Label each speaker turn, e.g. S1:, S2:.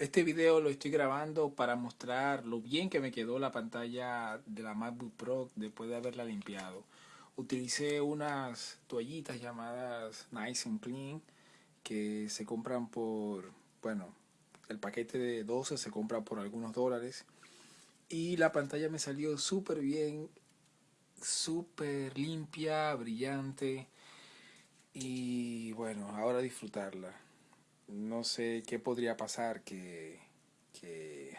S1: Este video lo estoy grabando para mostrar lo bien que me quedó la pantalla de la MacBook Pro después de haberla limpiado. Utilicé unas toallitas llamadas Nice and Clean que se compran por, bueno, el paquete de 12 se compra por algunos dólares. Y la pantalla me salió súper bien, súper limpia, brillante. Y bueno, ahora disfrutarla no sé qué podría pasar que, que